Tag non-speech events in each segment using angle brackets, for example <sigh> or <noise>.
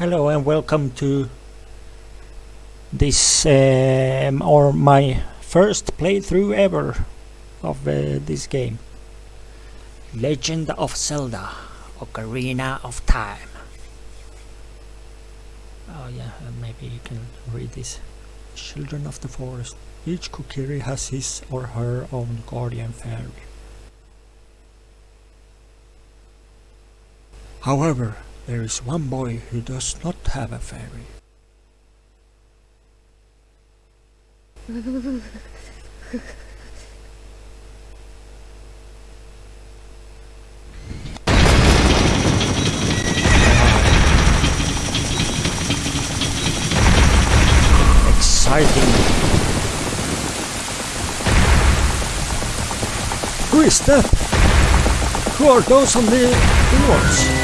Hello and welcome to this um, or my first playthrough ever of uh, this game. Legend of Zelda Ocarina of Time. Oh yeah, uh, maybe you can read this. Children of the Forest. Each Kokiri has his or her own guardian fairy. However, there is one boy who does not have a fairy. Exciting. Who is that? Who are those on the doors?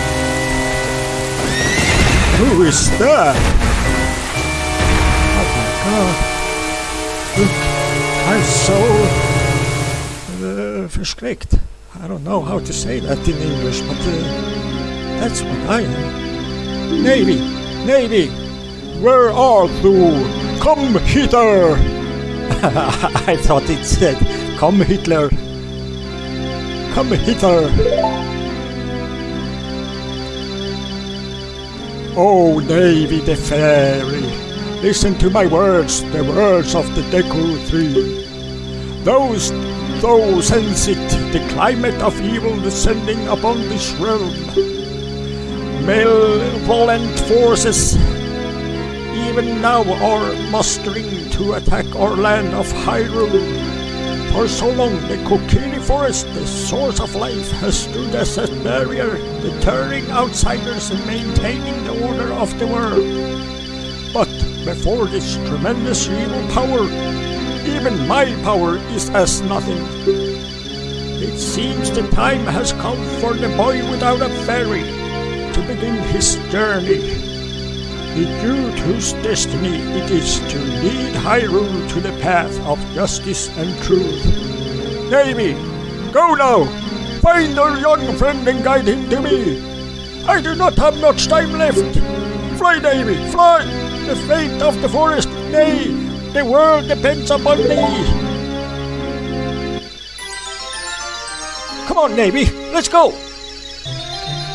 Who is that? Oh my god. I'm so uh, förskräckt. I don't know how to say that in English, but uh, that's what I am. Navi! Navi! Where are you? Come hither! <laughs> I thought it said, Come Hitler! Come hither! Oh, Navi the Fairy, listen to my words, the words of the Deku Tree. Those, thou sense it, the climate of evil descending upon this realm. Malevolent forces even now are mustering to attack our land of Hyrule. For so long, the Kokiri Forest, the source of life, has stood as a barrier, deterring outsiders and maintaining the order of the world. But before this tremendous evil power, even my power is as nothing. It seems the time has come for the boy without a fairy to begin his journey. The youth whose destiny it is to lead Hyrule to the path of justice and truth. Navi, go now! Find our young friend and guide him to me! I do not have much time left! Fly, Navi, fly! The fate of the forest, nay, the world depends upon me! Come on, Navi, let's go!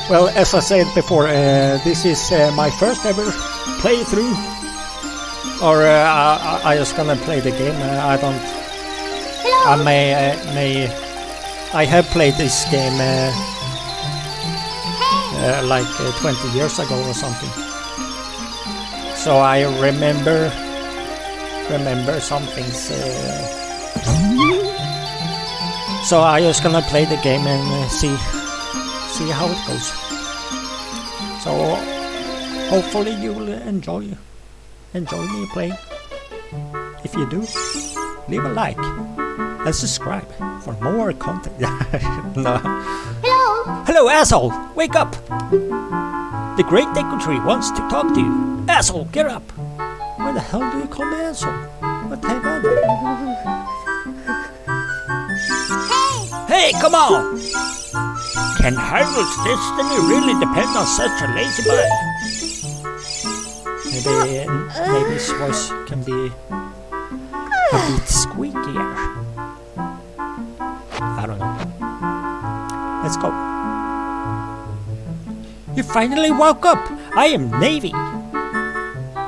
Well, as I said before, uh, this is uh, my first ever playthrough. Or uh, I, I just gonna play the game. Uh, I don't. Hello. I may uh, may. I have played this game uh, uh, like uh, 20 years ago or something. So I remember remember some things. So I just gonna play the game and see see how it goes. So hopefully you will enjoy enjoy me playing. If you do, leave a like and subscribe for more content. <laughs> no. Hello. Hello, asshole! Wake up! The Great Deku Tree wants to talk to you. Asshole, get up! Why the hell do you call me asshole? What have I done? Hey. Hey, come on! Can Hyrule's destiny really depend on such a lazy boy? Maybe, maybe his voice can be a bit squeakier. I don't know. Let's go. You finally woke up! I am Navi!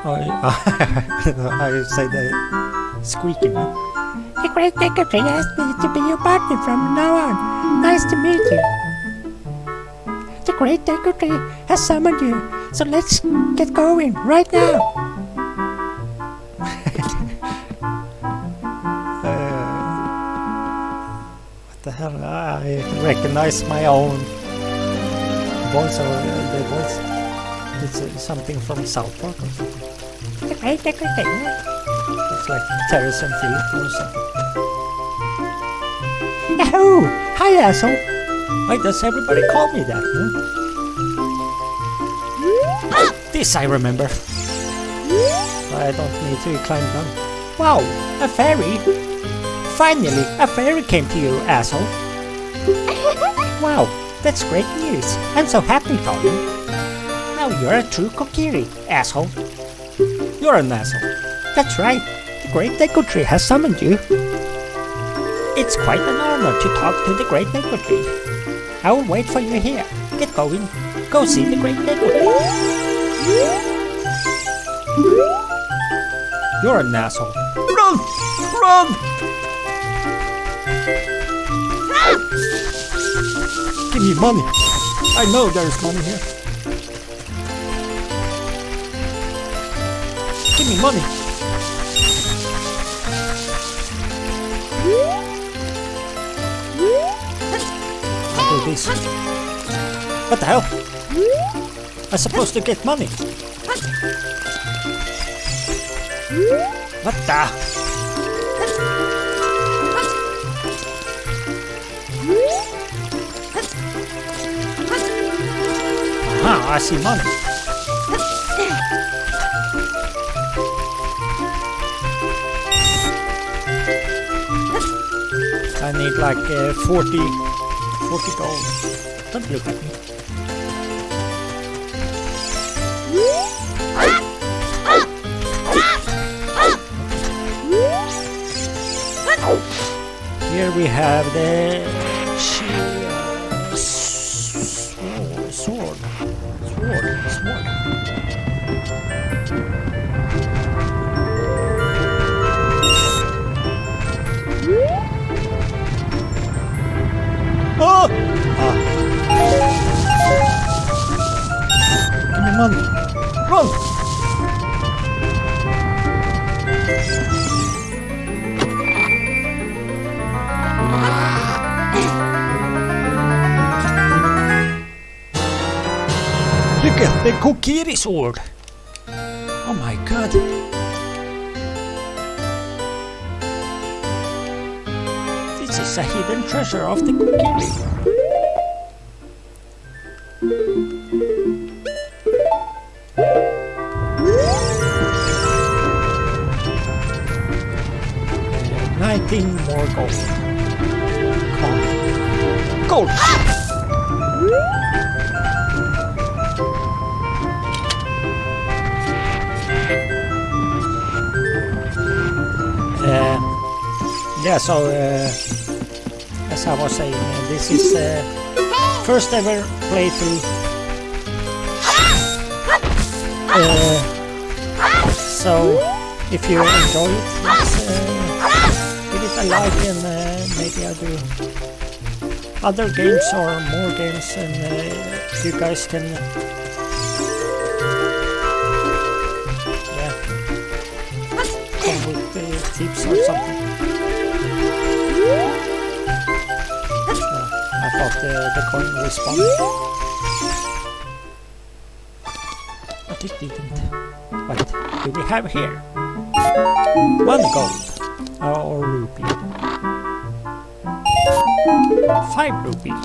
Oh, <laughs> I say that squeaking. The Great Tree asked me to be your partner from now on. Nice to meet you. The Great Tree has summoned you, so let's get going right now. <laughs> What the hell? I recognize my own voice or uh, the voice. It's uh, something from South Park or something. The Great Deku It's like Terrance and Phillip or something. Yahoo! Hi, asshole. Why does everybody call me that? Huh? This I remember. I don't need to climb down. Wow, a fairy! Finally, a fairy came to you, asshole. <laughs> Wow, that's great news. I'm so happy for you. Now you're a true Kokiri, asshole. You're an asshole. That's right. The Great Neko Tree has summoned you. It's quite an honor to talk to the Great Neko Tree. I will wait for you here. Get going. Go see the Great Neko Tree. You're an asshole. Run! Run! Give me money. I know there's money here. Give me money. I'll do this. What the hell? I'm supposed to get money. What the? Aha, I see money. I need like uh, 40, 40 gold. Don't look at me. Here we have the sword, sword, sword, sword. Oh! Ah, Give me money. The er Kokiri sword! Oh my god! this is a hidden treasure of the Kokiri. Nineteen more gold. So uh, as I was saying, uh, this is uh, first ever playthrough. Uh, so if you enjoy it, let's uh, give it a like and uh, maybe I'll do other games or more games and you guys can yeah come with tips or something. Thought the, the coin respawned. But it didn't. What do we have here? One gold. Or rupee. Five rupee.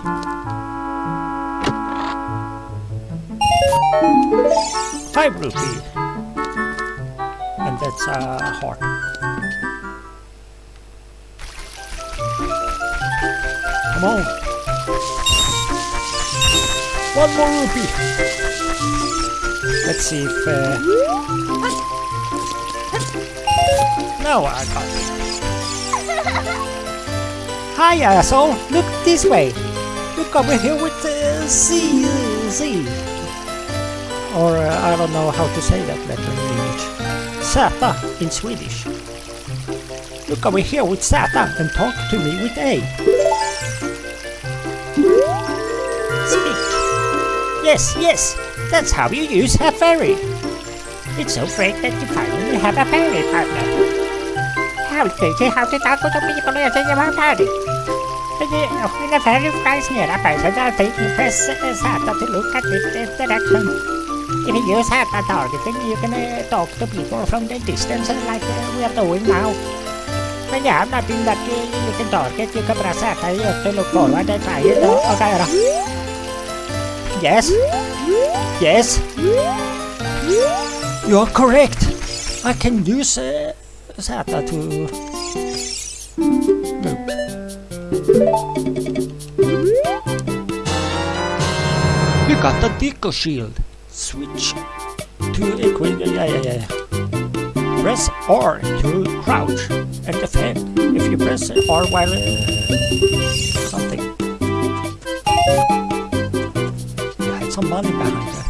Five rupee. And that's a heart. Come on. One more rupee. Let's see if. Uh... No, I it. Hi, asshole. Look this way. Look over here with uh, Z. Z. Or uh, I don't know how to say that letter in English. Zeta in Swedish. Look over here with Zeta and talk to me with A. Yes, yes, that's how you use a fairy. It's so great that you finally have a fairy partner. How did you have to talk to people as you party? When a fairy flies near a person, I think you press the Zeta to look at different direction. If you use Zeta targeting, you can uh, talk to people from the distance like uh, we are doing now. When you have nothing that you, you can target, you can press Zeta just to look forward and try it. Okay, right. Yes? Yes? You are correct. I can use uh, Zeta to move. You got the Deku shield. switch to equip. Yeah, yeah, yeah. Press R to crouch and defend. If you press R while uh, money behind that.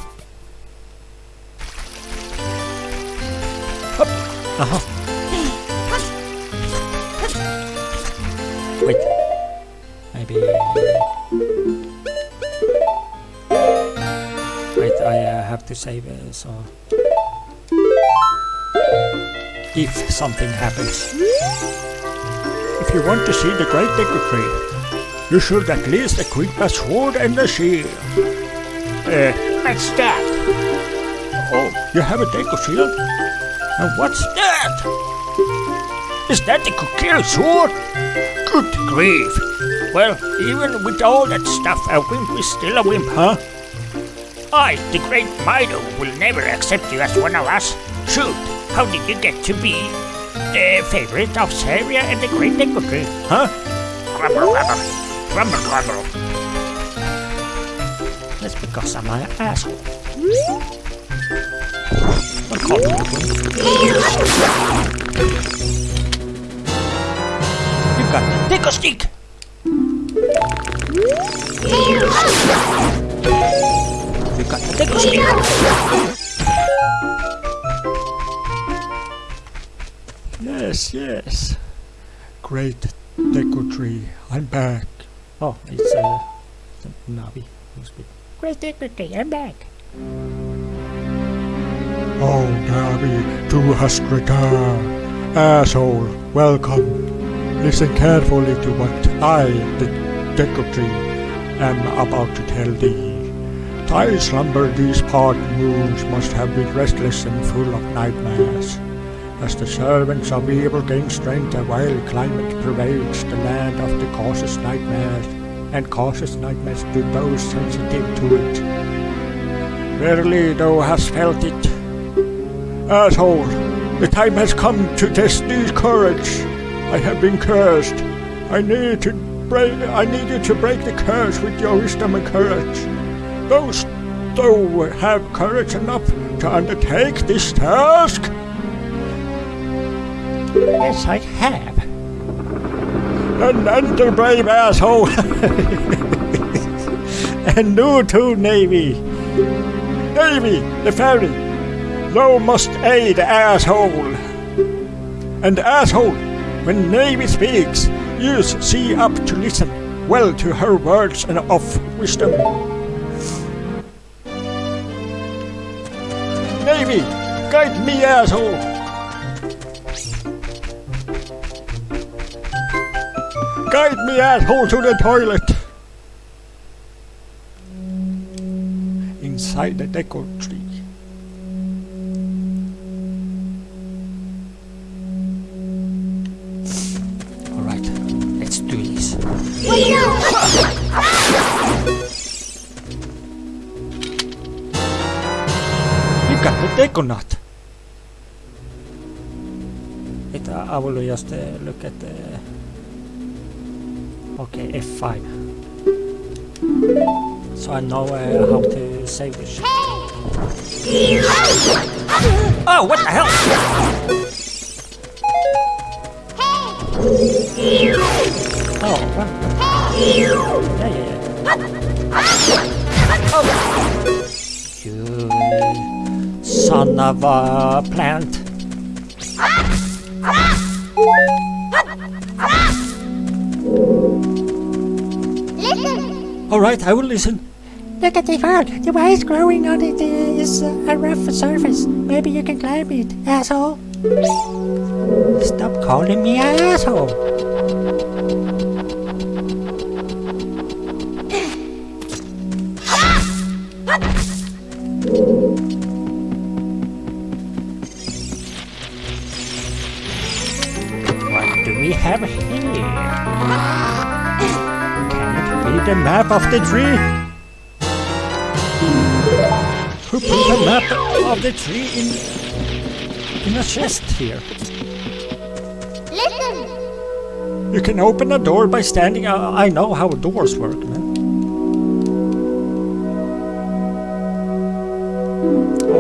Hup. Uh-huh. Wait. Maybe. Wait, I uh, have to save uh, so. If something happens. If you want to see the Great Deku Tree, you should at least equip a sword and a shield. Uh, what's that? Oh, you have a shield? And what's that? Is that the Kokiri sword? Good grief. Well, even with all that stuff, a wimp is still a wimp, huh? I, the great Mido, will never accept you as one of us. Shoot, how did you get to be the favorite of Saria and the great Deku Tree, huh? Grumble, grumble, grumble, grumble. Because I'm an asshole. Don't call me a wimp. You got the Deku stick! You got the Deku stick! Yes, yes. Great Deku Tree, I'm back. Oh, it's uh, Navi who's. Great Tree, I'm back. Oh, Navi, to hast. Asshole, welcome. Listen carefully to what I, the Tree, am about to tell thee. Thy slumber these part moons must have been restless and full of nightmares. As the servants of evil gain strength, a wild climate pervades the land of the causes nightmares, and causes nightmares to those sensitive to it. Verily thou hast felt it. Asshole, the time has come to test these courage. I have been cursed. I need to break I need you to break the curse with your wisdom and courage. Those thou have courage enough to undertake this task? Yes, I have. <laughs> And enter, brave asshole! and you to Navi! Navi, the ferry! Thou must aid asshole! And asshole, when Navi speaks, use C up to listen well to her words and of wisdom. Navi, guide me, asshole! Guide me, asshole, to the toilet! Inside the Deku tree. Alright, let's do this. You got the Deku nut! Uh, I will just uh, look at the... Okay, F5. So I know uh, how to save this shit. Oh, what the hell? Oh, what? Yeah, yeah. Oh! You son of a plant. Listen. Alright, I will listen. Look at the ground. The ice growing on it is a rough surface. Maybe you can climb it, asshole. Stop calling me an asshole. Map of the tree? Who put the map of the tree in, in a chest here? Listen. You can open a door by standing. Uh, I know how doors work, man.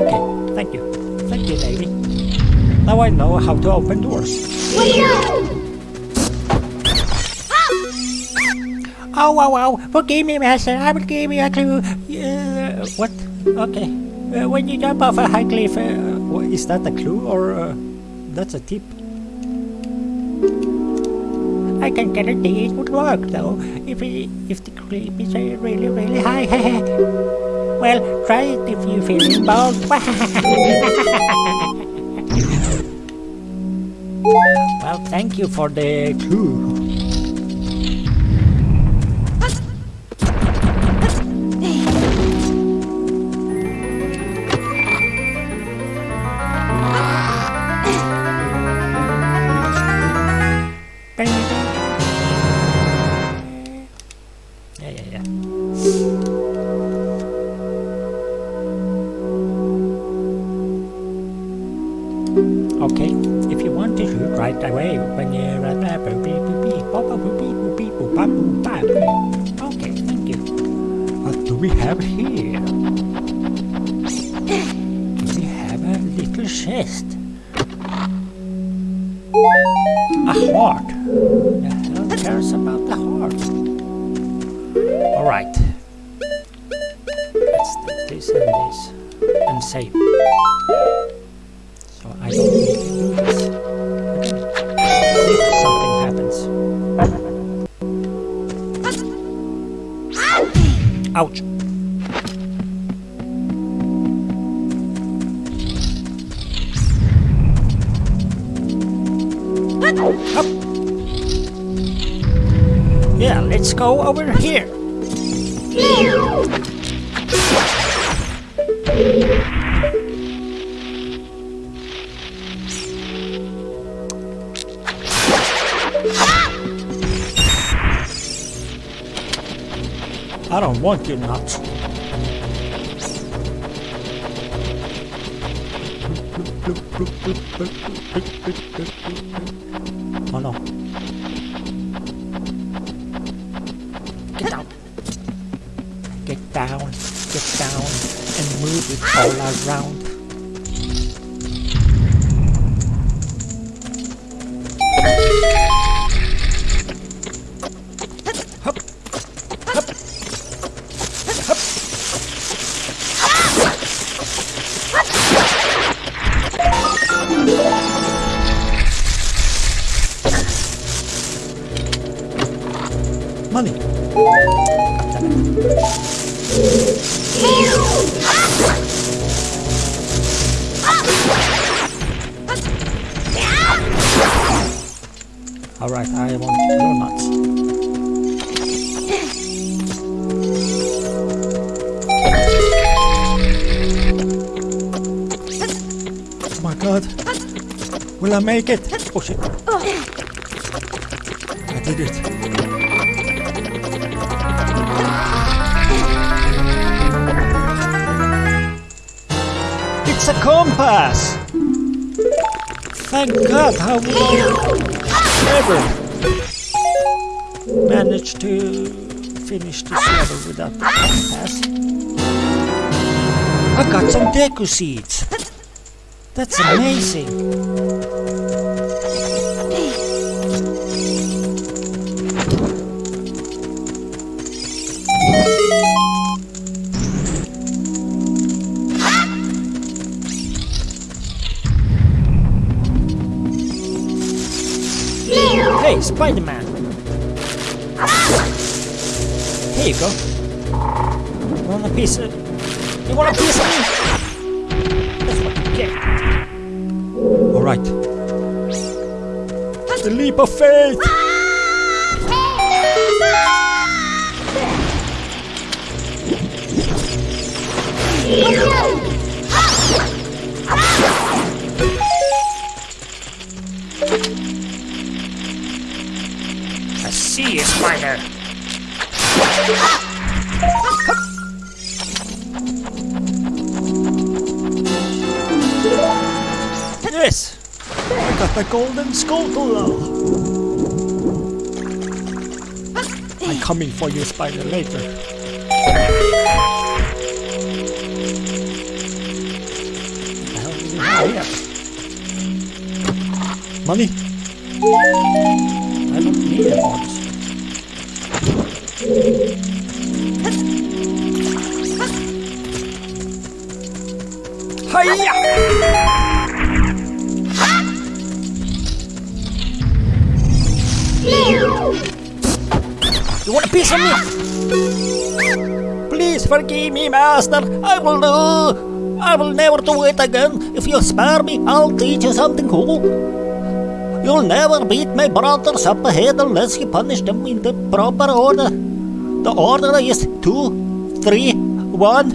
Okay, thank you. Thank you, lady. Now I know how to open doors. Oh, wow, wow. Forgive me, master. I will give you a clue. Uh, what? Okay. Uh, when you jump off a high cliff, uh, is that a clue or uh, that's a tip? I can guarantee it would work, though, if, it, if the cliff is really, really high. <laughs> well, try it if you feel bold. <laughs> Well, thank you for the clue. Have here? We have a little chest. A heart. Hell cares about the heart? Alright. Let's take this and this and save. So I don't need to do this. If something happens. Ouch. Go over here. I don't want you nuts. God. Will I make it? Oh shit. I did it. It's a compass! Thank God, how would I ever manage to finish this level without the compass? I got some deku seeds! That's amazing! Leap of faith! Coming for you, spider, later. do we have here? Money? I don't need it, honestly. Hiya! You want a piece of me? Please forgive me, master. I will do. I will never do it again. If you spare me, I'll teach you something cool. You'll never beat my brothers up ahead unless you punish them in the proper order. The order is two, three, one.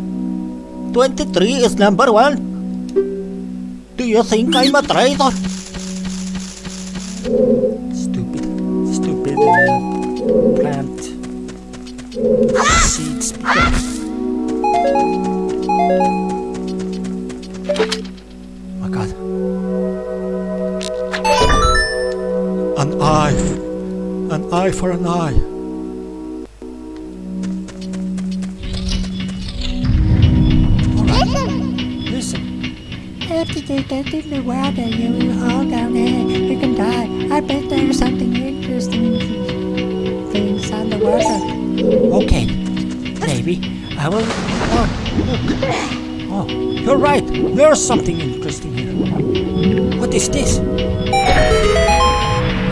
Twenty-three is number one. Do you think I'm a traitor? Stupid, stupid uh, seeds. My god. An eye. An eye for an eye. Listen. After you get in the water, you will all down there, you can die. I bet there's something interesting things on the water. Okay. I will. Oh, look. Oh, you're right. There's something interesting here. What is this?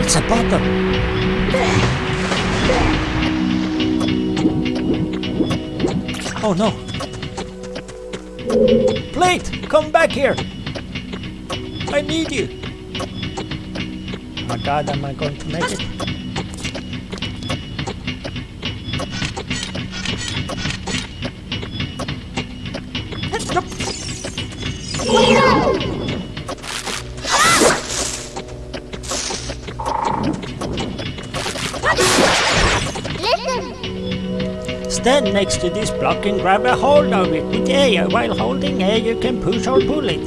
It's a bottle. Oh no. Plate, come back here. I need you. Oh my god, am I going to make it? Stand next to this block and grab a hold of it with A. While holding A, you can push or pull it.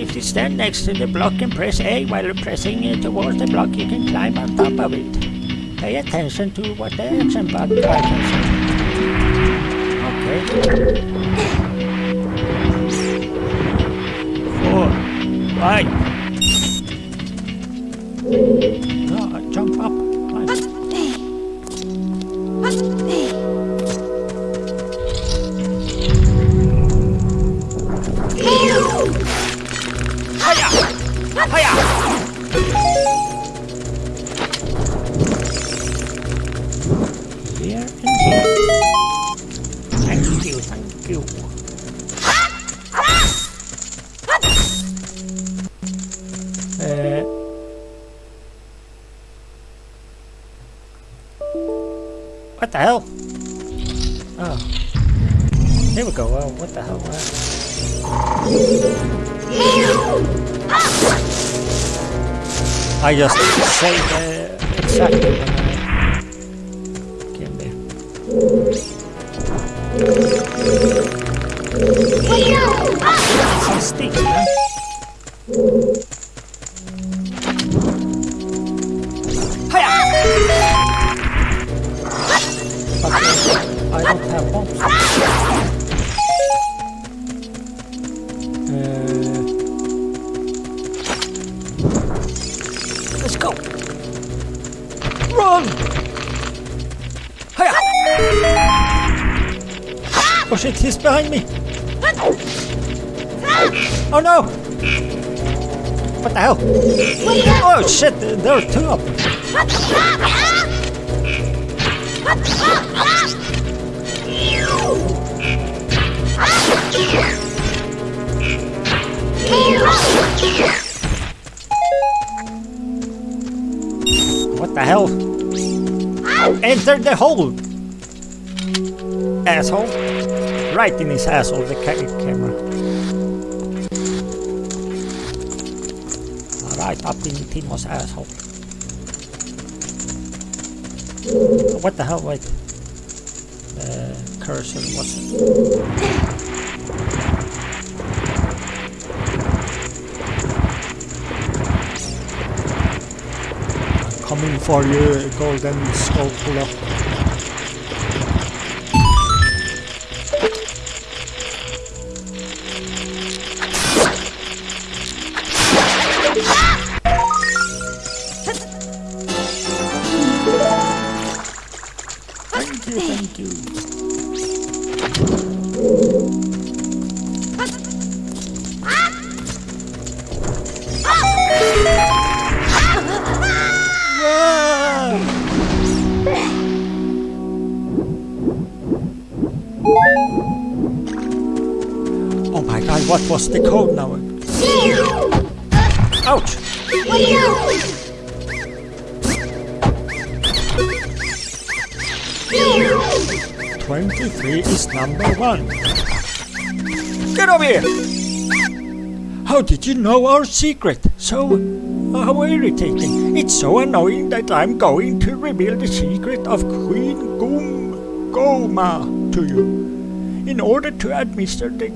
If you stand next to the block and press A while pressing it towards the block, you can climb on top of it. Pay attention to what the action button icons Okay. Four. Five. I just saved uh, exactly shit, there are two of them. What the hell? Enter the hole! Asshole. Right in his asshole, the ca camera. Right up in Timo's asshole. What the hell? Wait. Uh, cursor? Coming for you, golden skull puller. Was the code now? Ouch! Twenty-three is number one. Get over here! How did you know our secret? So, uh, how irritating. It's so annoying that I'm going to reveal the secret of Queen Goom Gohma to you. In order to administer the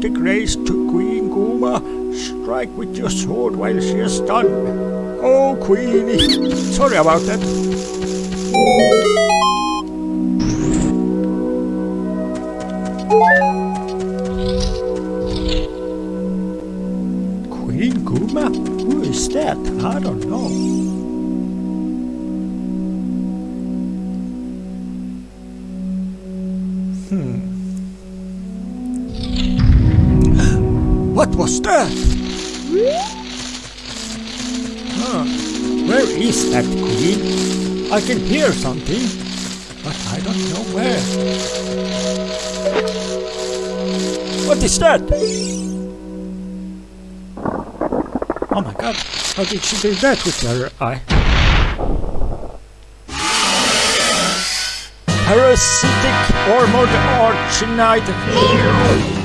the grace to Queen Gohma, strike with your sword while she is stunned. Oh, Queenie, sorry about that. Queen Gohma? Who is that? I don't know. Hmm. Was that? Huh. Where is that queen? I can hear something, but I don't know where. What is that? Oh my god, how did she do that with her eye? Parasitic armored arachnid.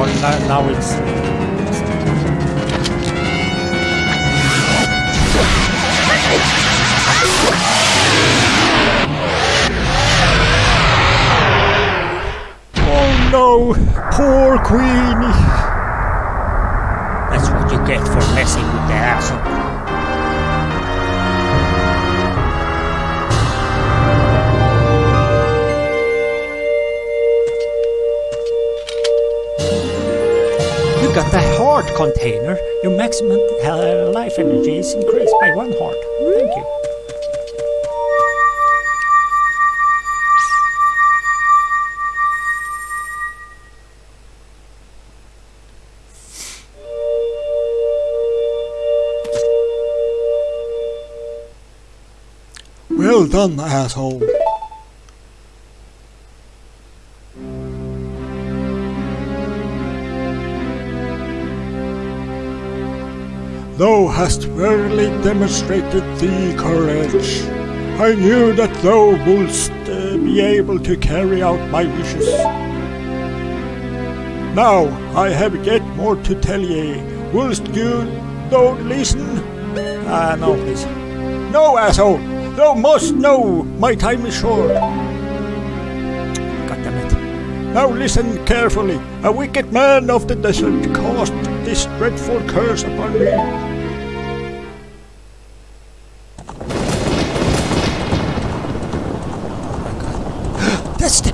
Or now, now it's. Oh no! Poor Queenie! That's what you get for messing with the asshole. You got the heart container. Your maximum uh, life energy is increased by one heart. Thank you. Well done, asshole. Thou hast verily demonstrated thee courage. I knew that thou wouldst uh, be able to carry out my wishes. Now I have yet more to tell ye. Wouldst you don't listen? Ah, no, please. No, asshole! Thou must know! My time is short. God damn it. Now listen carefully. A wicked man of the desert cast this dreadful curse upon me.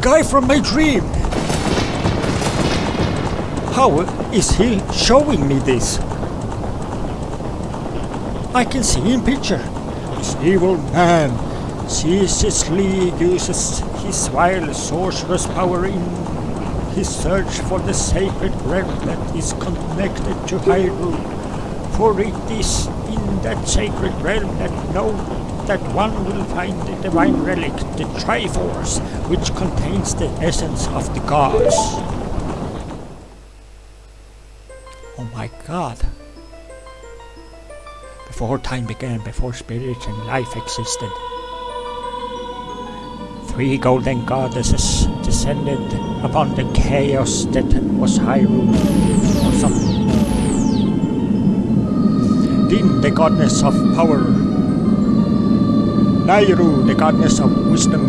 Guy from my dream! How is he showing me this? I can see in picture. This evil man ceaselessly uses his vile sorcerous power in his search for the sacred realm that is connected to Hyrule. For it is in that sacred realm that no that one will find the divine relic, the Triforce, which contains the essence of the gods. Oh my god. Before time began, before spirit and life existed, three golden goddesses descended upon the chaos that was Hyrule or something. Din, the goddess of power, Nayru, the goddess of wisdom,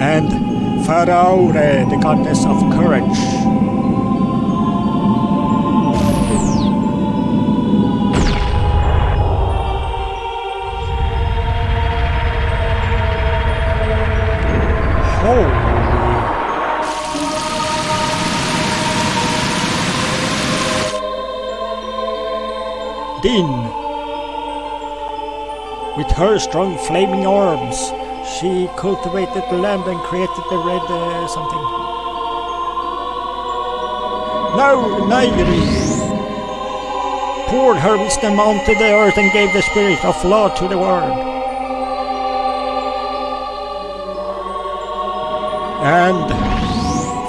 and Farore, the goddess of courage. Her strong flaming arms, she cultivated the land and created the red uh, something. Now Nayru poured her wisdom onto the earth and gave the spirit of law to the world. And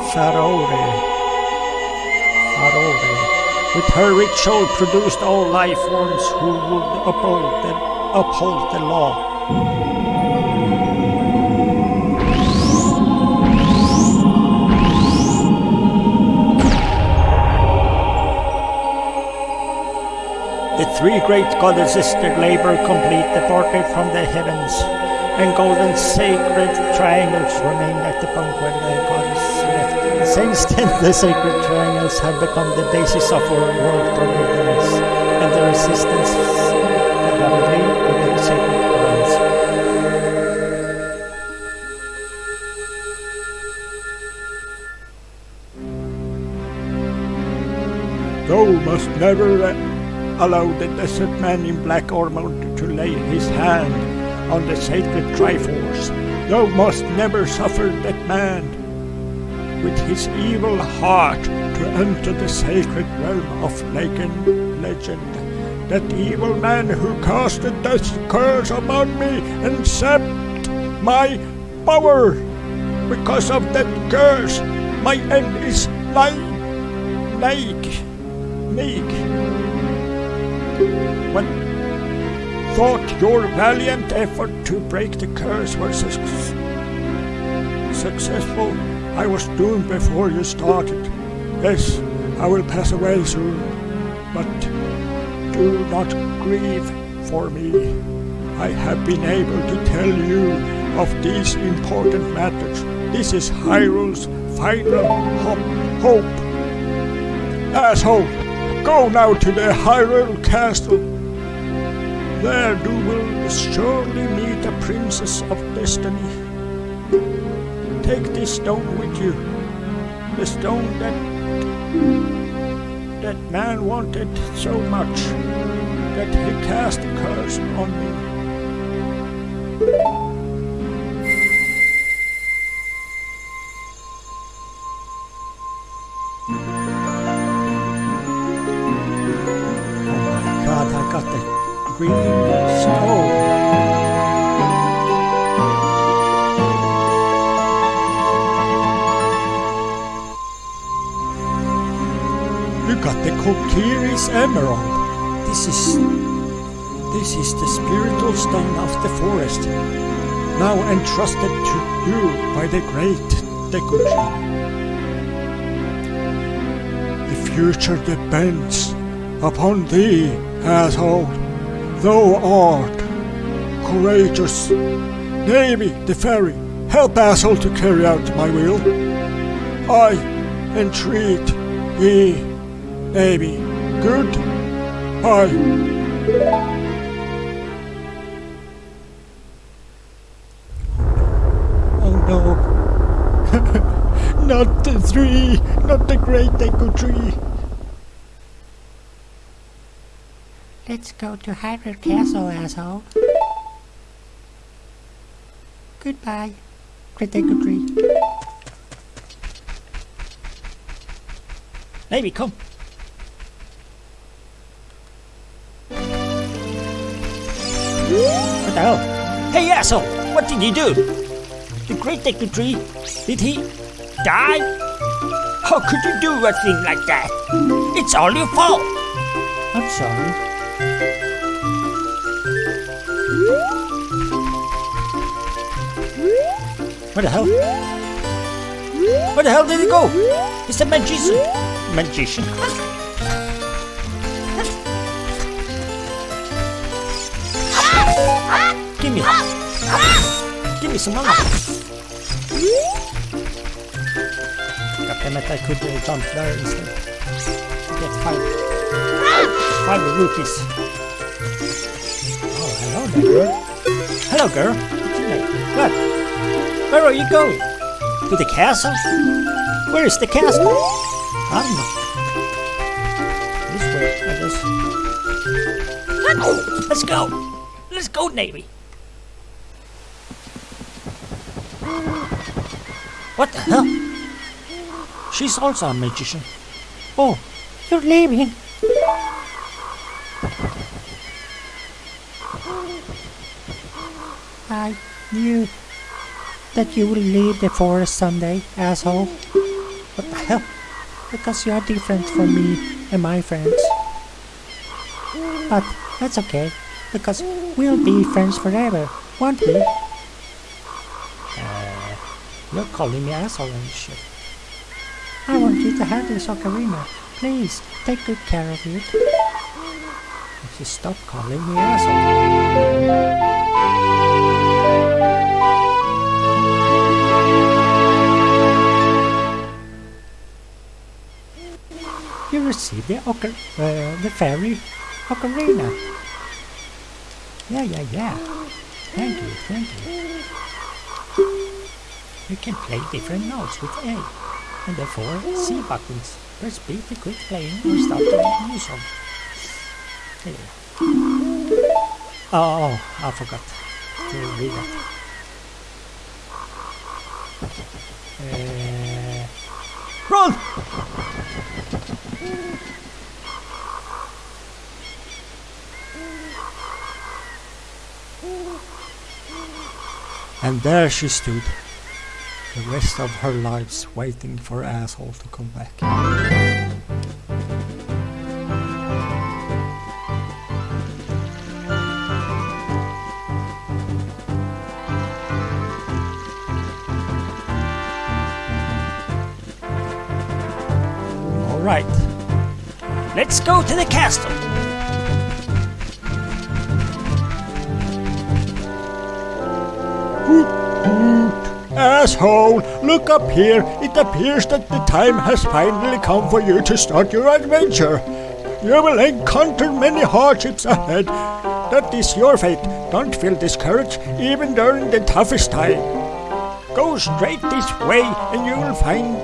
Farore, Farore, with her ritual produced all life forms who would uphold the, uphold the law. The three great goddesses their labor complete departed from the heavens, and golden sacred triangles remain at the point where the goddess left. Since then, the sacred triangles have become the basis of our world governance and the resistance Thou must never uh, allow the desert man in black armor to lay his hand on the sacred Triforce. Thou must never suffer that man with his evil heart to enter the sacred realm of legend. legend. That evil man who casted this curse upon me and sapped my power. Because of that curse, my end is like, like, meek. When thought your valiant effort to break the curse was suc- successful, I was doomed before you started. Yes, I will pass away soon, but do not grieve for me. I have been able to tell you of these important matters. This is Hyrule's final ho- hope. Asshole, go now to the Hyrule Castle. There you will surely meet a princess of destiny. Take this stone with you. The stone that that man wanted so much that he cast a curse on me. Oh my god, I got the green stone. You got the Kokiri's emerald. This is this is the spiritual stone of the forest, now entrusted to you by the great Deku Tree. The future depends upon thee, asshole. Thou art courageous. Navi, the ferry, help asshole to carry out my will. I entreat ye, Navi. Good. Bye. Oh no. <laughs> not the tree, not the great Deku tree. Let's go to Hyrule Castle, asshole. Goodbye. Great day, tree. Maybe come. What the hell? Hey asshole! What did you do? The great Deku Tree? Did he die? How could you do a thing like that? It's all your fault! I'm sorry. What the hell? Where the hell did he go? It's a magician. Magician? Give me. Give me some money. God damn it, I could uh, jump there instead. Get five. Five rupees. Oh, hello there, girl. Hello, girl. What? Where are you going? To the castle? Where is the castle? I don't know. This way, I guess. Let's go. Let's go, Navi. What the hell? She's also a magician. Oh, you're leaving. I knew that you will leave the forest someday, asshole. What the hell? Because you are different from me and my friends. But that's okay, because we'll be friends forever, won't we? You're calling me asshole and shit. I want you to have this ocarina. Please, take good care of it. Just stop calling me asshole. You received the ocar uh, the fairy ocarina. Yeah, yeah, yeah. Thank you, thank you. You can play different notes with A and the four C buttons. Press B to quit playing or start a new song. Here. Oh, oh, I forgot to read that. Uh, run! And there she stood, the rest of her lives waiting for asshole to come back. All right, let's go to the castle. Asshole, look up here. It appears that the time has finally come for you to start your adventure. You will encounter many hardships ahead. That is your fate. Don't feel discouraged, even during the toughest time. Go straight this way, and you will find,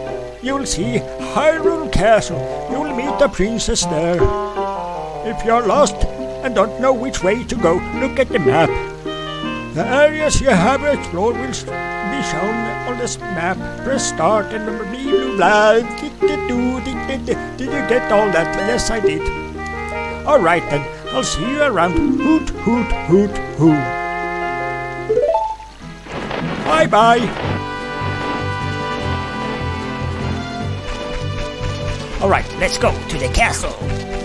you will see Hyrule Castle. You will meet the princess there. If you are lost and don't know which way to go, look at the map. The areas you have explored will be shown on this map. Press start and blah blah blah. Did you get all that? Yes, I did. All right then. I'll see you around. Hoot hoot hoot hoot. Bye bye. All right, let's go to the castle.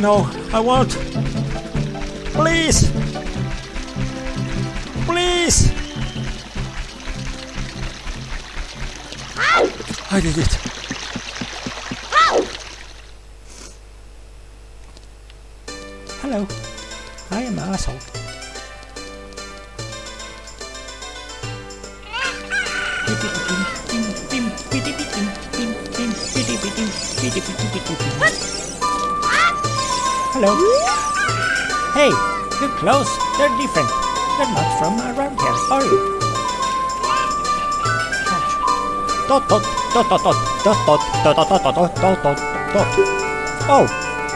No, I won't. Please! Please! I did it. Hello. I am an asshole. Hello. Hey, your clothes, they're different. They're not from around here, are you? Dot dot dot dot dot dot dot dot dot dot dot dot dot. Oh,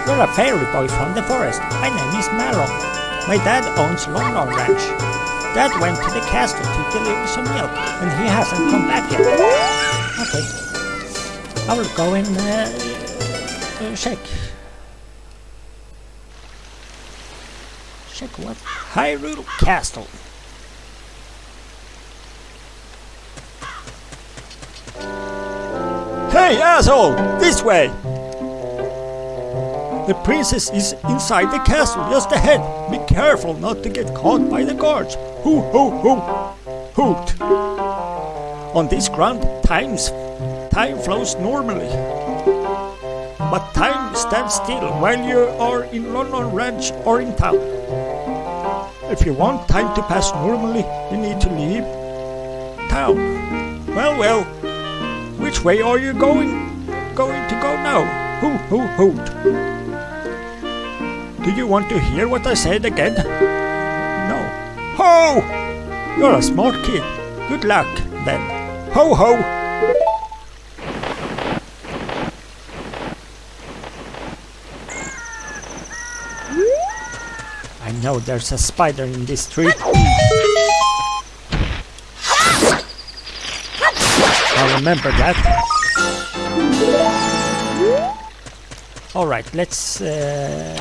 you're a fairy boy from the forest. My name is Malon. My dad owns Lon Lon Ranch. Dad went to the castle to deliver some milk, and he hasn't come back yet. Okay. I will go and uh, uh. Check what? Hyrule Castle. Hey, asshole! This way! The princess is inside the castle just ahead. Be careful not to get caught by the guards. Hoo hoo hoo! Hoot! On this ground, times time flows normally. But time stands still while you are in Lon Lon Ranch or in town. If you want time to pass normally, you need to leave town. Well, well, which way are you going going to go now? Hoo hoo hoot. Do you want to hear what I said again? No. Ho! You're a smart kid. Good luck, then. Ho ho! I know there's a spider in this tree. I'll remember that. Alright, let's... Uh,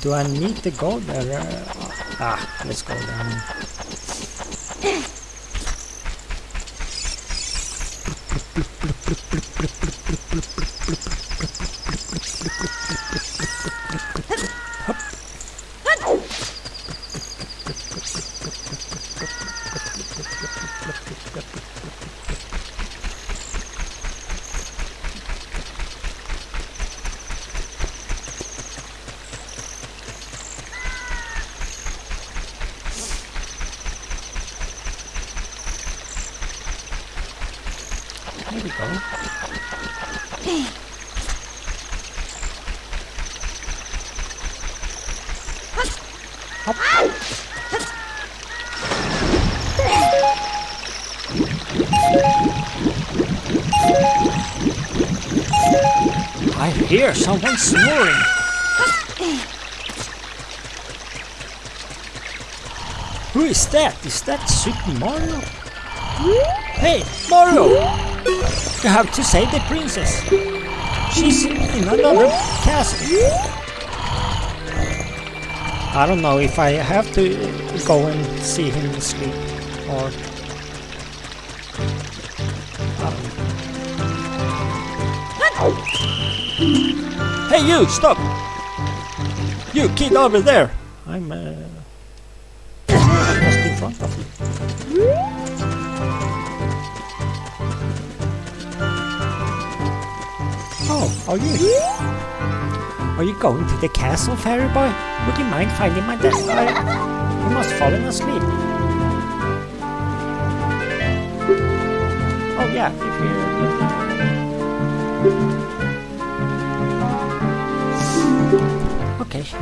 do I need to go there? Ah, let's go. There <laughs> I hear someone snoring. Who is that? Is that Super Mario? Hey, Mario! You have to save the princess. She's in another castle. I don't know if I have to go and see him sleep you! Stop! You kid over there! I'm uh, just in front of you. Oh, are you? Are you going to the castle, fairy boy? Would you mind finding my desk? I, I must fallen asleep. Oh yeah, if you. Okay.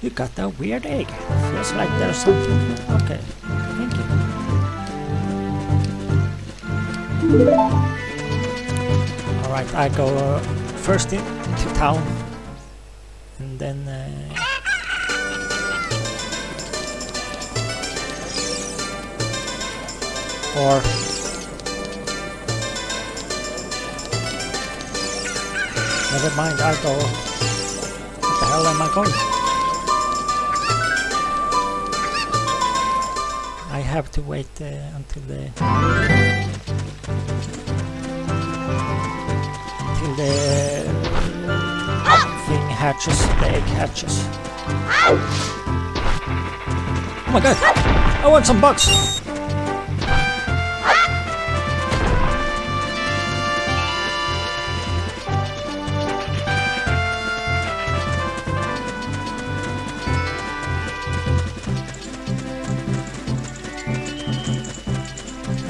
You got that weird egg. Feels like there's something. Okay, thank you. Alright, I go uh, first in to town and then uh, or never mind, I go what the hell am I going? I have to wait uh, until the until the thing hatches, the egg hatches. Oh my god! I want some bugs!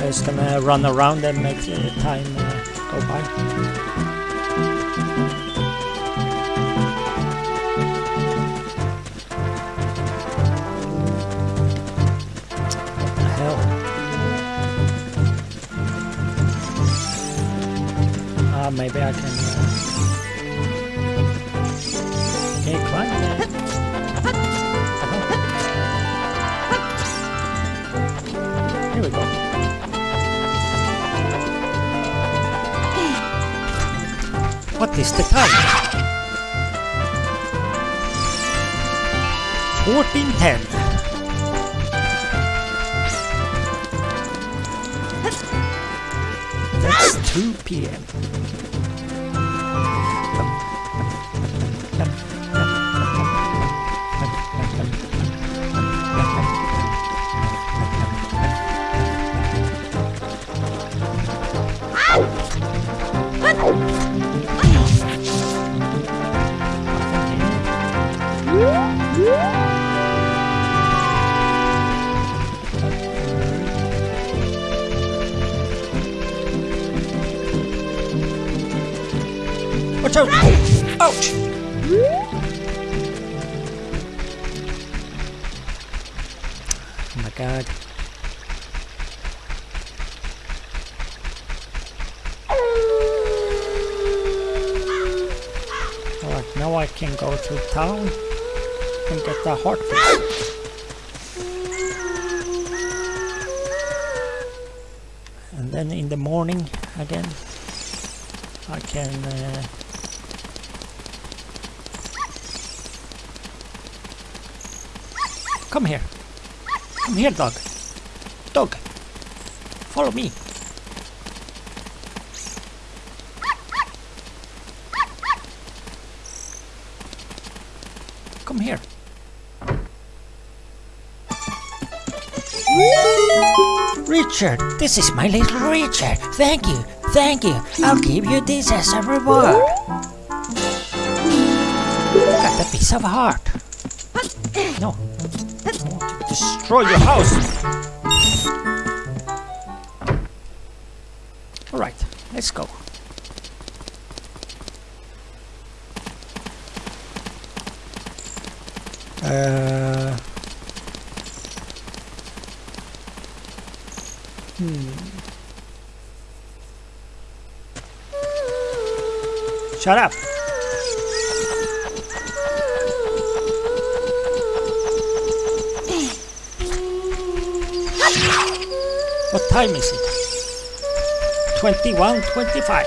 I'm just gonna run around and make the time uh, go by. Ah, maybe I can. Is the time? 1410. That's 2 p.m. Watch out! Ouch! Oh my god. Alright, now I can go to town the heart fix. And then in the morning again I can uh, Come here. Come here, dog. Dog. Follow me. Richard, this is my little Richard. Thank you, thank you. I'll give you this as a reward. Got a piece of heart. No, destroy your house. Shut up. What time is it? 21, 25.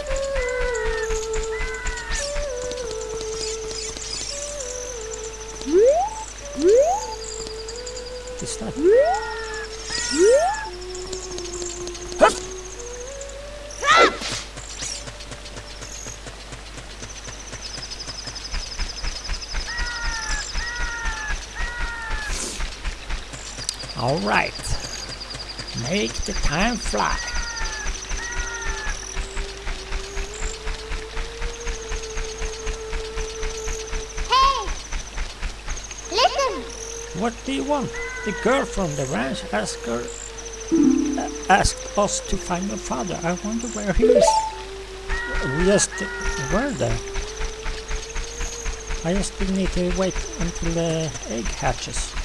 Is All right. Make the time fly. Hey! Listen! What do you want? The girl from the ranch asked her, uh, asked us to find your father. I wonder where he is. We just were there. I just need to wait until the egg hatches.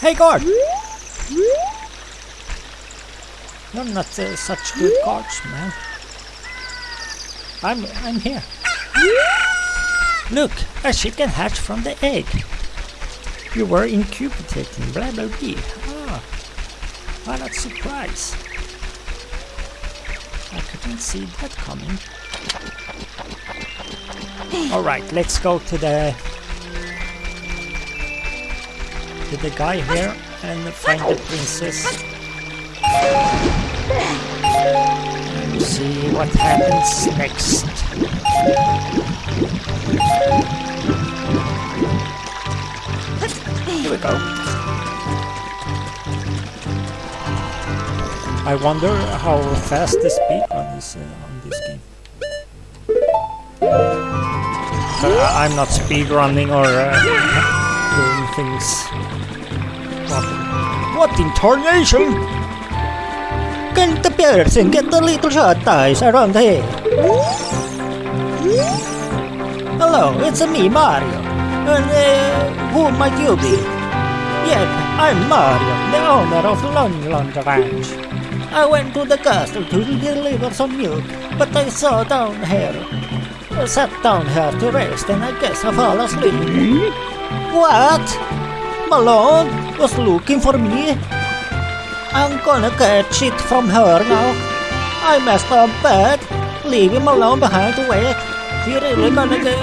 Hey guard! You're not uh, such good guards, man. I'm I'm here. Look, a chicken hatched from the egg. You were incubating, blah blah blah. Ah, what a surprise. I couldn't see that coming. Alright, let's go to the to the guy here and find the princess. And see what happens next. Here we go. I wonder how fast the speed run is uh, on this game. Uh, I'm not speed running or uh, doing things. In tarnation? Can the person get the little short eyes around here? Hello, it's me, Mario. And uh, who might you be? Yep, I'm Mario, the owner of Lon Ranch. I went to the castle to deliver some milk, but I saw down here. I sat down here to rest and I guess I fall asleep. What? Malon was looking for me? I'm gonna catch it from her now. I messed up bad. Leave him alone behind to wait. He really gonna get,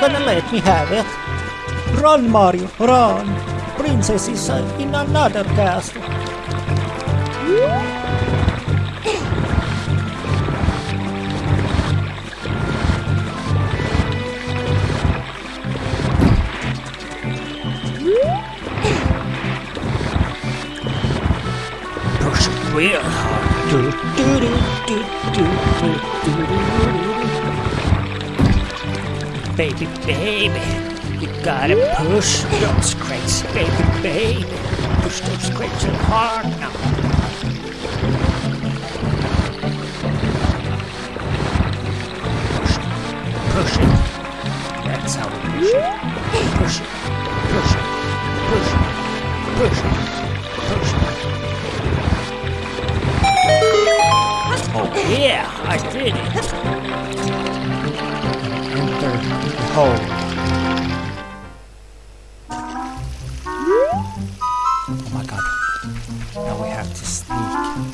gonna let me have it. Run, Mario, run. Princess is in another castle. Do. Baby, baby, you gotta push those crates, baby, baby. Push those crates real hard now. Push it, push it. That's how we push it. Push it, push it, push it, push it, push Oh yeah, I did it. Enter the hole. Oh my god. Now we have to sneak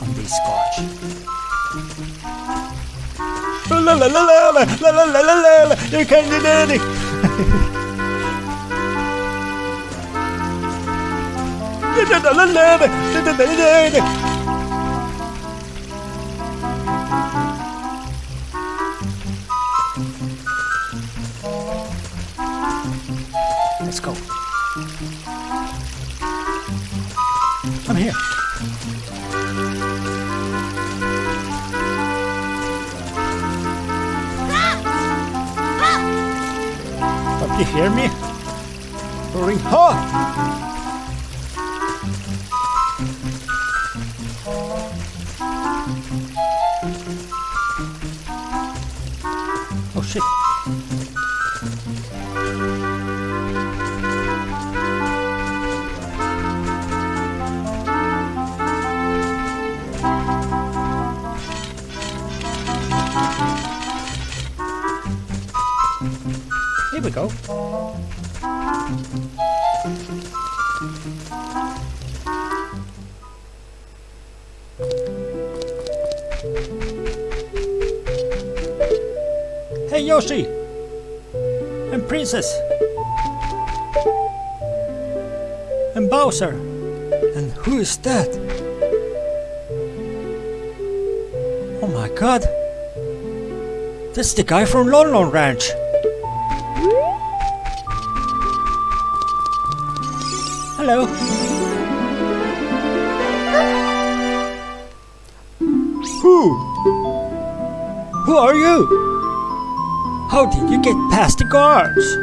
on this scotch. La la la la la la la la la la la. You can do it. La la la la la la la la la. Hear me? Roaring ha! Princess! And Bowser! And who is that? Oh my god! That's the guy from Lon Lon Ranch! Hello! Who? Who are you? How did you get past the guards?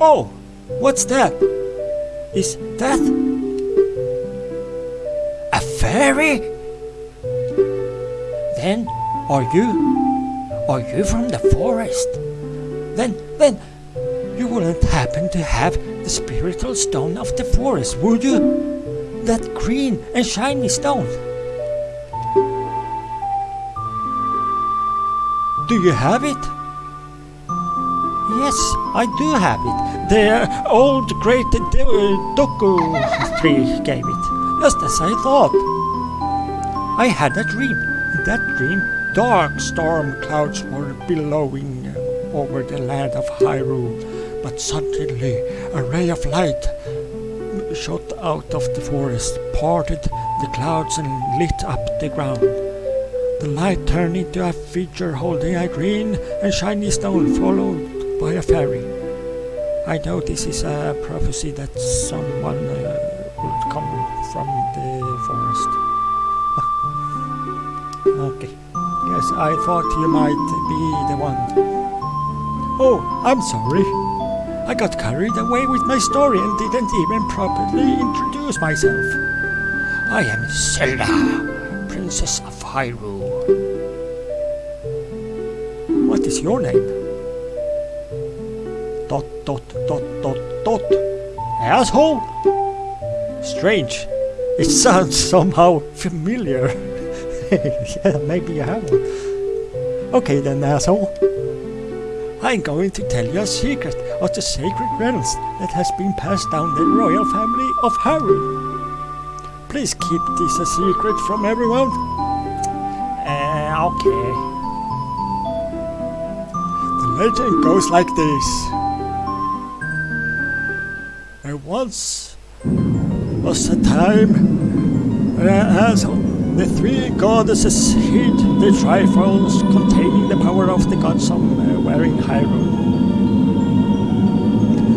Oh, what's that? Is that a fairy? Then are you are you from the forest? Then then you wouldn't happen to have the spiritual stone of the forest, would you? That green and shiny stone. Do you have it? Yes, I do have it. The old great uh, Deku tree gave it, just as I thought. I had a dream. In that dream, dark storm clouds were billowing over the land of Hyrule, but suddenly a ray of light shot out of the forest, parted the clouds, and lit up the ground. The light turned into a figure holding a green and shiny stone, followed by a fairy. I know this is a prophecy that someone uh, will come from the forest. <laughs> okay, yes, I thought you might be the one. Oh, I'm sorry. I got carried away with my story and didn't even properly introduce myself. I am Zelda, Princess Hyrule. What is your name? Dot dot dot dot dot. Asshole? Strange. It sounds somehow familiar. <laughs> yeah, maybe you have one. Okay then, asshole. I'm going to tell you a secret of the sacred realms that has been passed down the royal family of Hyrule. Please keep this a secret from everyone. Uh, okay. The legend goes like this. There once was a time when as the three goddesses hid the Triforce containing the power of the gods somewhere in Hyrule.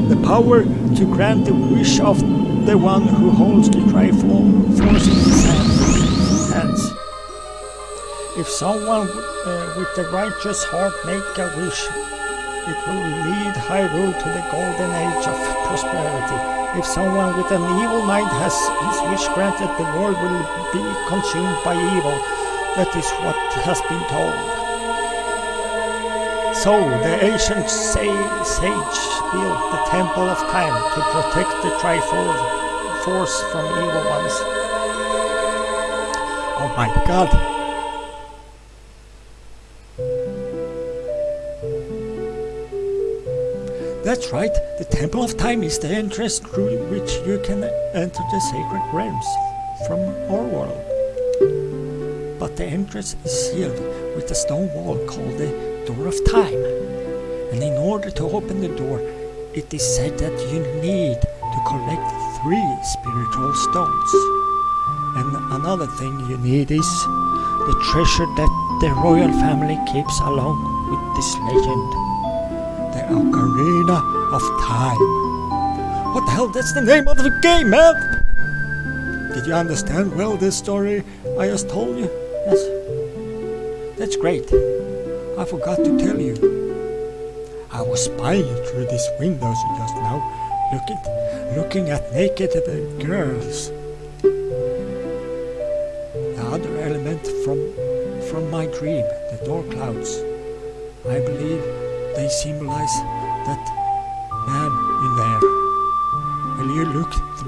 The power to grant the wish of the one who holds the Triforce in his hand-. If someone uh, with the righteous heart make a wish, it will lead Hyrule to the golden age of prosperity. If someone with an evil mind has his wish granted, the world will be consumed by evil. That is what has been told. So the ancient sa- sage built the Temple of Time to protect the Triforce force from evil ones. Oh my god! That's right, the Temple of Time is the entrance through which you can enter the sacred realms from our world. But the entrance is sealed with a stone wall called the Door of Time. And in order to open the door, it is said that you need to collect three spiritual stones. And another thing you need is the treasure that the royal family keeps along with this legend Ocarina of Time. What the hell? That's the name of the game, man! Did you understand well this story I just told you? Yes. That's great. I forgot to tell you. I was spying through these windows just now, looking, looking at naked girls.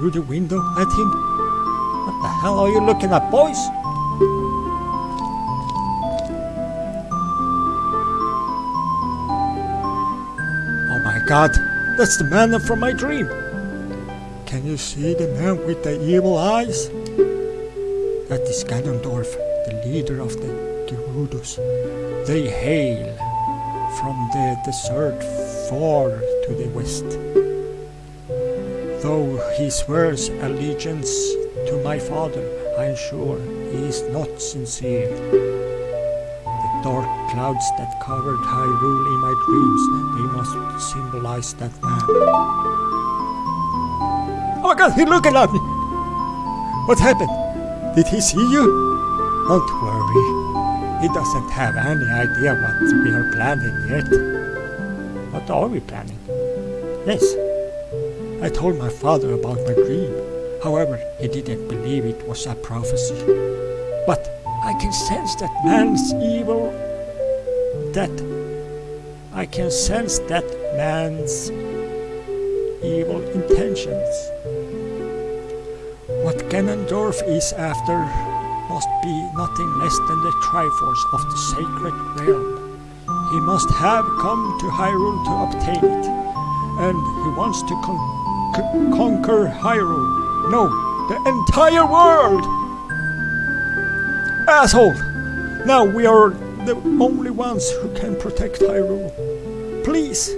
Through the window at him? What the hell are you looking at, boys? Oh my god, that's the man from my dream. Can you see the man with the evil eyes? That is Ganondorf, the leader of the Gerudos. They hail from the desert far to the west. Though he swears allegiance to my father, I am sure he is not sincere. The dark clouds that covered Hyrule in my dreams, they must symbolize that man. Oh god, he's looking at me! What happened? Did he see you? Don't worry. He doesn't have any idea what we are planning yet. What are we planning? Yes. I told my father about my dream. However, he didn't believe it was a prophecy. But I can sense that man's evil. That. I can sense that man's evil intentions. What Ganondorf is after must be nothing less than the Triforce of the sacred realm. He must have come to Hyrule to obtain it, and he wants to con- conquer Hyrule. No, the entire world! Asshole! Now we are the only ones who can protect Hyrule. Please!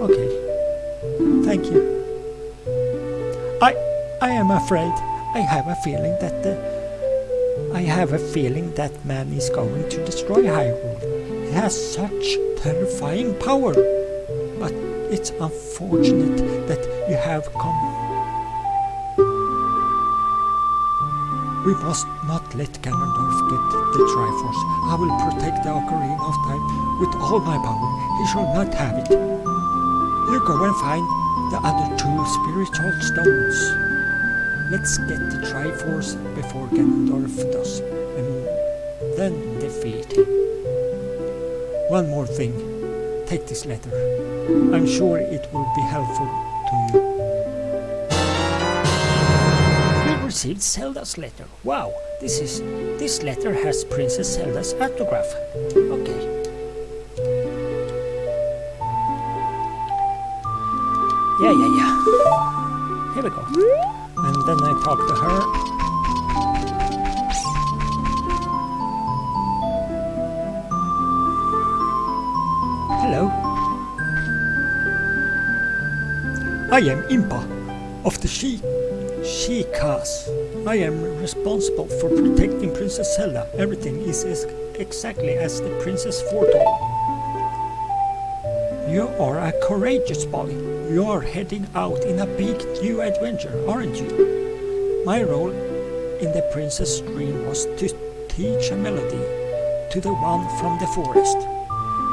Okay. Thank you. I I am afraid. I have a feeling that the I have a feeling that man is going to destroy Hyrule. He has such terrifying power. But it's unfortunate that you have come. We must not let Ganondorf get the Triforce. I will protect the Ocarina of Time with all my power. He shall not have it. You go and find the other two spiritual stones. Let's get the Triforce before Ganondorf does, and then defeat him. One more thing. Take this letter. I'm sure it will be helpful to you. We received Zelda's letter. Wow, this is this letter has Princess Zelda's autograph. Okay. Yeah, yeah, yeah. Here we go. And then I talk to her. I am Impa of the She She Sheikahs. I am responsible for protecting Princess Zelda. Everything is as exactly as the princess foretold. You are a courageous boy. You are heading out in a big new adventure, aren't you? My role in the princess dream was to teach a melody to the one from the forest.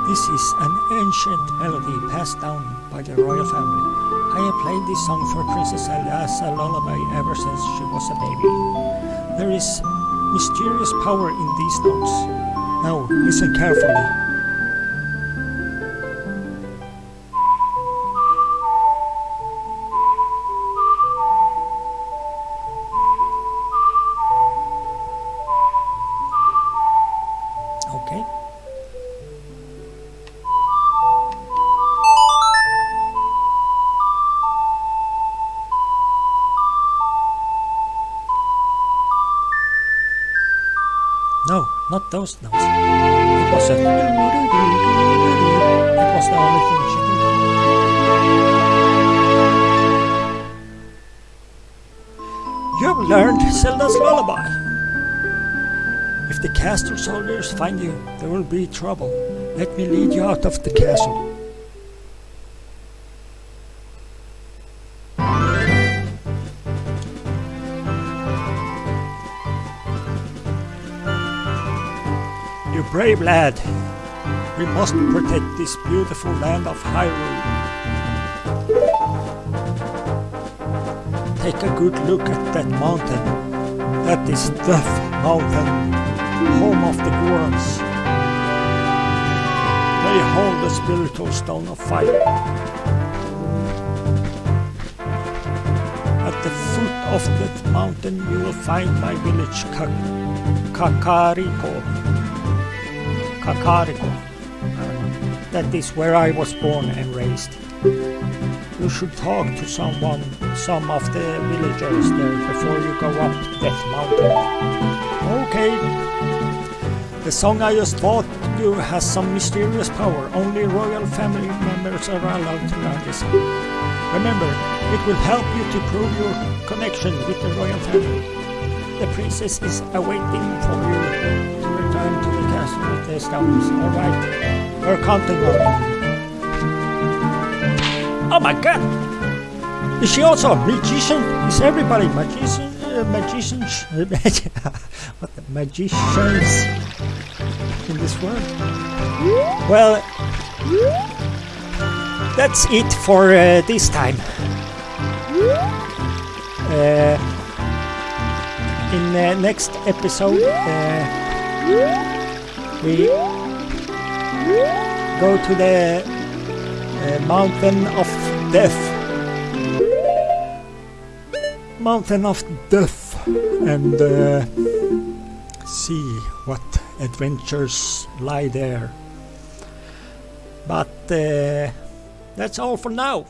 This is an ancient melody passed down by the royal family. I have played this song for Princess as a lullaby ever since she was a baby. There is mysterious power in these notes. Now listen carefully. No, those notes. It was a. It was the only thing she did. You have learned Zelda's lullaby. If the castle soldiers find you, there will be trouble. Let me lead you out of the castle. Brave lad. We must protect this beautiful land of Hyrule. Take a good look at that mountain. That is Death Mountain, home of the Gorons. They hold the spiritual stone of fire. At the foot of that mountain you will find my village Ka- Kakariko. Kakariko. That is where I was born and raised. You should talk to someone, some of the villagers there before you go up that Mountain. Okay. The song I just taught you has some mysterious power. Only royal family members are allowed to learn this. Remember, it will help you to prove your connection with the royal family. The princess is awaiting for you to return to Alright, we're counting on you. Oh my god! Is she also a magician? Is everybody magician? Uh, magicians? <laughs> what the magicians in this world? Well, that's it for uh, this time. Uh, in the next episode, uh, we go to the uh, mountain of death. Mountain of death, and uh, see what adventures lie there. But uh, that's all for now.